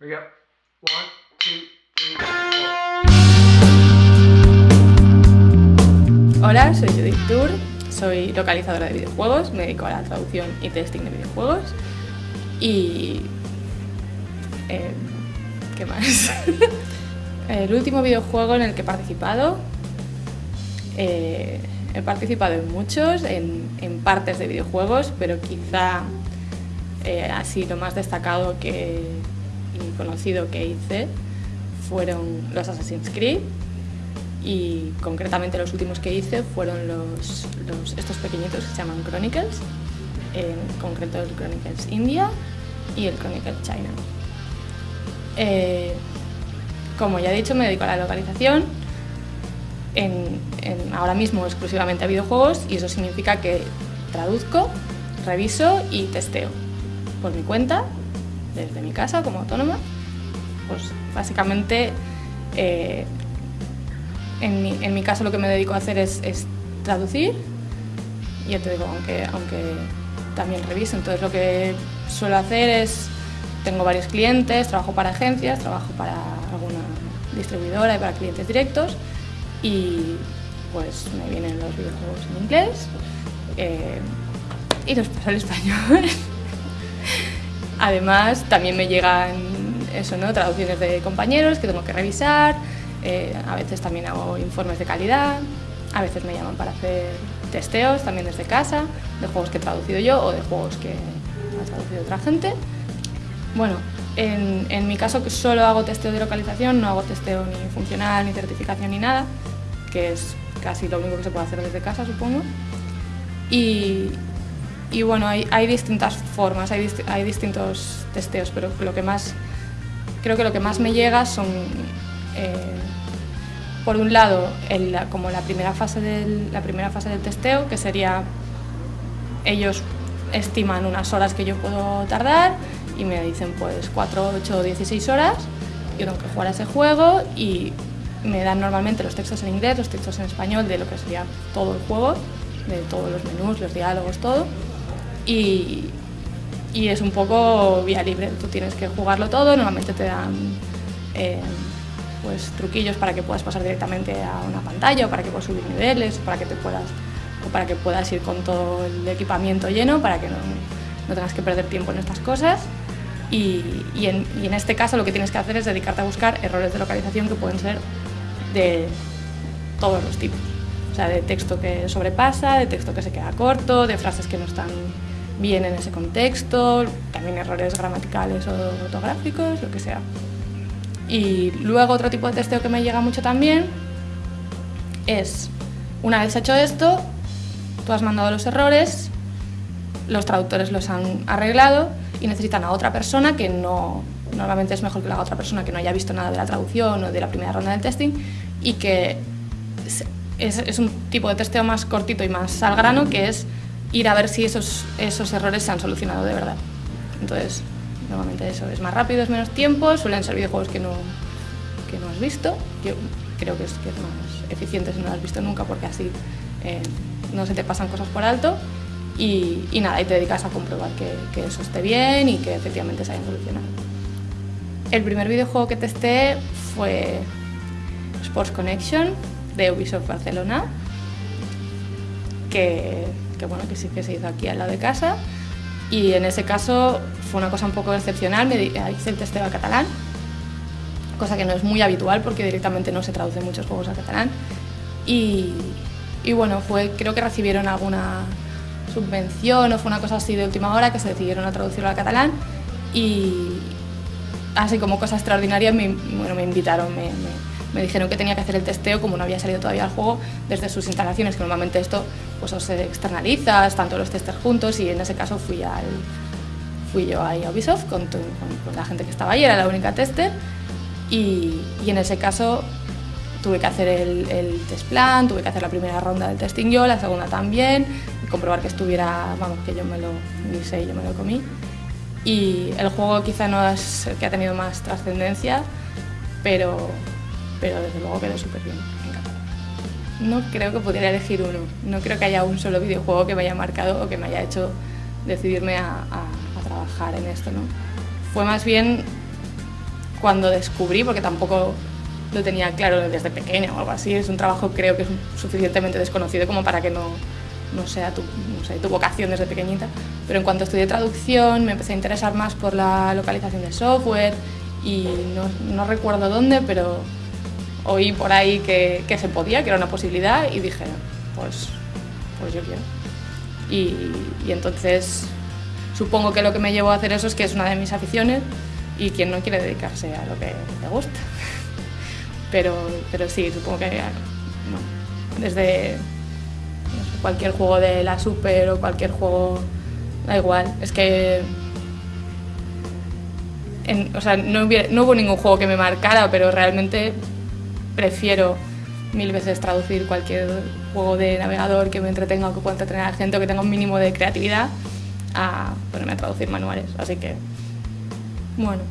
we go. One, two, three, four. Hola, soy Judith Tour, soy localizadora de videojuegos, me dedico a la traducción y testing de videojuegos y... eh, ¿Qué más? el último videojuego en el que he participado, eh, he participado en muchos, en, en partes de videojuegos, pero quizá eh, así lo más destacado que, conocido que hice fueron los Assassin's Creed y concretamente los últimos que hice fueron estos pequeñitos que se llaman Chronicles, en concreto el Chronicles India y el Chronicles China. Eh, como ya he dicho, me dedico a la localización, en- ahora mismo exclusivamente a videojuegos y eso significa que traduzco, reviso y testeo por mi cuenta, desde mi casa como autónoma. Pues básicamente eh, en, mi, en mi caso lo que me dedico a hacer es, es traducir ya te digo, aunque, aunque también reviso, entonces lo que suelo hacer es, tengo varios clientes, trabajo para agencias, trabajo para alguna distribuidora y para clientes directos y pues me vienen los videojuegos en inglés eh, y los paso al español. Además, también me llegan eso, ¿no? traducciones de compañeros que tengo que revisar, eh, a veces también hago informes de calidad, a veces me llaman para hacer testeos también desde casa, de juegos que he traducido yo o de juegos que ha traducido otra gente. Bueno, en, en mi caso solo hago testeo de localización, no hago testeo ni funcional, ni certificación, ni nada, que es casi lo único que se puede hacer desde casa, supongo. Y, y bueno, hay, distintas formas, hay, hay distintos testeos, pero lo que más, creo que lo que más me llega son, eh, por un lado, como la primera, fase del, la primera fase del testeo, que sería, ellos estiman unas horas que yo puedo tardar y me dicen pues 4, 8 o 16 horas, yo tengo que jugar a ese juego y me dan normalmente los textos en inglés, los textos en español de lo que sería todo el juego, de todos los menús, los diálogos, todo. Y, es un poco vía libre, tú tienes que jugarlo todo, normalmente te dan eh, pues, truquillos para que puedas pasar directamente a una pantalla o para que puedas subir niveles, para que te puedas, o para que puedas ir con todo el equipamiento lleno, para que no, no tengas que perder tiempo en estas cosas. Y en, y en este caso lo que tienes que hacer es dedicarte a buscar errores de localización que pueden ser de todos los tipos. O sea, de texto que sobrepasa, de texto que se queda corto, de frases que no están bien en ese contexto, también errores gramaticales o ortográficos, lo que sea. Y luego otro tipo de testeo que me llega mucho también es, una vez hecho esto, tú has mandado los errores, los traductores los han arreglado y necesitan a otra persona que no, normalmente es mejor que haga otra persona que no haya visto nada de la traducción o de la primera ronda del testing y que es- es un tipo de testeo más cortito y más al grano que es ir a ver si esos, esos errores se han solucionado de verdad. Entonces, normalmente eso es más rápido, es menos tiempo, suelen ser videojuegos que no, que no has visto. Yo creo que es, más eficiente si no lo has visto nunca porque así eh, no se te pasan cosas por alto y, nada, y te dedicas a comprobar que, que eso esté bien y que efectivamente se hayan solucionado. El primer videojuego que testé fue Sports Connection de Ubisoft Barcelona, que, que bueno, que sí que se hizo aquí al lado de casa. Y en ese caso fue una cosa un poco excepcional, me hice el testeo al catalán, cosa que no es muy habitual porque directamente no se traducen muchos juegos al catalán. Y, bueno, fue, creo que recibieron alguna subvención o fue una cosa así de última hora que se decidieron a traducirlo al catalán y así como cosa extraordinaria me, bueno, me invitaron, me dijeron que tenía que hacer el testeo como no había salido todavía el juego desde sus instalaciones, que normalmente esto pues o se externaliza, están todos los testers juntos y en ese caso fui, al, fui yo ahí a Ubisoft con, la gente que estaba ahí, era la única tester y, y en ese caso tuve que hacer el, test plan, tuve que hacer la primera ronda del testing yo, la segunda también, comprobar que estuviera, vamos, que yo me lo guisé y yo me lo comí. Y el juego quizá no es el que ha tenido más trascendencia, pero, pero desde luego quedó súper bien, me encantó. No creo que pudiera elegir uno, no creo que haya un solo videojuego que me haya marcado o que me haya hecho decidirme a, trabajar en esto, ¿no? Fue más bien cuando descubrí, porque tampoco lo tenía claro desde pequeña o algo así, es un trabajo creo que es suficientemente desconocido como para que no, no sea tu, no sé, tu vocación desde pequeñita. Pero en cuanto estudié traducción me empecé a interesar más por la localización de software y no, no recuerdo dónde, pero oí por ahí que, que, se podía, que era una posibilidad y dije, pues, pues yo quiero. Y, y entonces supongo que lo que me llevó a hacer eso es que es una de mis aficiones y quien no quiere dedicarse a lo que le gusta. Pero, pero sí, supongo que no, desde no sé, cualquier juego de la Super o cualquier juego, da igual, es que en, o sea, no, hubiera, no hubo ningún juego que me marcara, pero realmente prefiero mil veces traducir cualquier juego de navegador que me entretenga o que pueda entretener a gente o que tenga un mínimo de creatividad a ponerme a traducir manuales. Así que, bueno,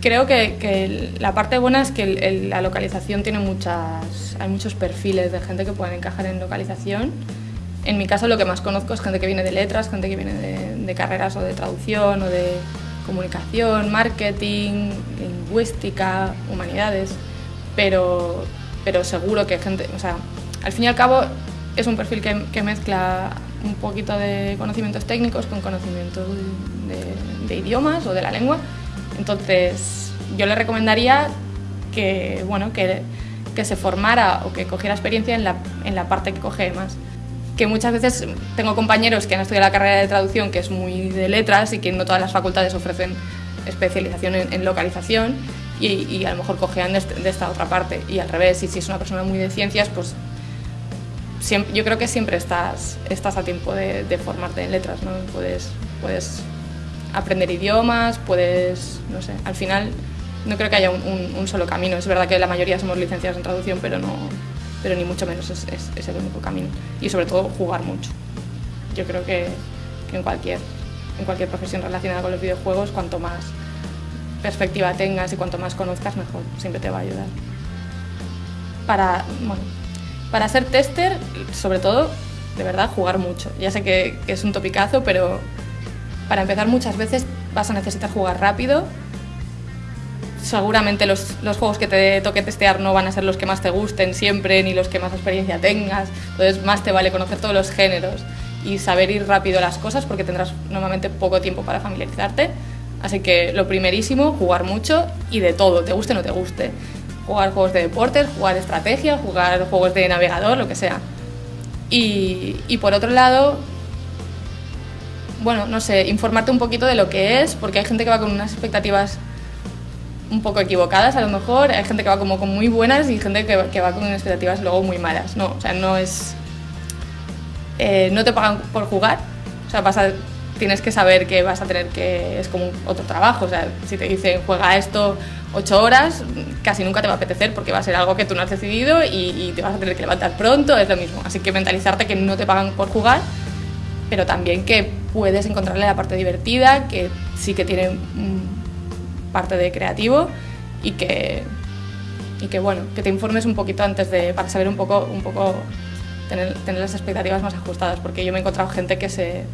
creo que, la parte buena es que la localización tiene muchas, hay muchos perfiles de gente que pueden encajar en localización. En mi caso lo que más conozco es gente que viene de letras, gente que viene de carreras o de traducción o de comunicación, marketing, lingüística, humanidades, pero, pero seguro que gente, o sea, al fin y al cabo es un perfil que, que mezcla un poquito de conocimientos técnicos con conocimientos de, de, idiomas o de la lengua. Entonces, yo le recomendaría que, bueno, que, que se formara o que cogiera experiencia en la, en la parte que coge más que muchas veces tengo compañeros que han estudiado la carrera de traducción que es muy de letras y que no todas las facultades ofrecen especialización en, en localización y, y, a lo mejor cojean de, este, de, esta otra parte y al revés y si es una persona muy de ciencias pues siempre, yo creo que siempre estás, estás a tiempo de, de formarte en letras ¿no? puedes, puedes aprender idiomas puedes no sé al final no creo que haya un, un, un solo camino es verdad que la mayoría somos licenciados en traducción pero no pero ni mucho menos es, es, es, el único camino. Y sobre todo jugar mucho. Yo creo que, que, en, cualquier, en cualquier profesión relacionada con los videojuegos, cuanto más perspectiva tengas y cuanto más conozcas, mejor. Siempre te va a ayudar. Para, bueno, para ser tester, sobre todo, de verdad, jugar mucho. Ya sé que, es un topicazo, pero para empezar muchas veces vas a necesitar jugar rápido seguramente los, los, juegos que te toque testear no van a ser los que más te gusten siempre, ni los que más experiencia tengas, entonces más te vale conocer todos los géneros y saber ir rápido las cosas porque tendrás normalmente poco tiempo para familiarizarte. Así que lo primerísimo, jugar mucho y de todo, te guste o no te guste. Jugar juegos de deportes, jugar estrategia, jugar juegos de navegador, lo que sea. Y, y por otro lado, bueno, no sé, informarte un poquito de lo que es, porque hay gente que va con unas expectativas un poco equivocadas a lo mejor, hay gente que va como con muy buenas y gente que, que va con expectativas luego muy malas, no, o sea, no es... Eh, no te pagan por jugar, o sea, vas a, tienes que saber que vas a tener que... es como otro trabajo, o sea, si te dicen juega esto ocho horas, casi nunca te va a apetecer porque va a ser algo que tú no has decidido y, y te vas a tener que levantar pronto, es lo mismo, así que mentalizarte que no te pagan por jugar, pero también que puedes encontrarle la parte divertida, que sí que tiene parte de creativo y que, y que, bueno, que te informes un poquito antes de, para saber un poco, un poco tener, tener las expectativas más ajustadas, porque yo me he encontrado gente que se,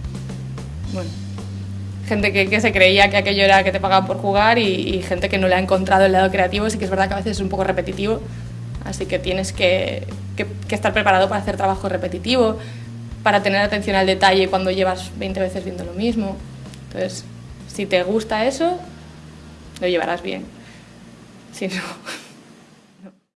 bueno, gente que, que, se creía que aquello era que te pagaban por jugar y, y, gente que no le ha encontrado el lado creativo, sí que es verdad que a veces es un poco repetitivo, así que tienes que, que, que estar preparado para hacer trabajo repetitivo, para tener atención al detalle cuando llevas 20 veces viendo lo mismo. Entonces, si te gusta eso, lo llevarás bien. Si no,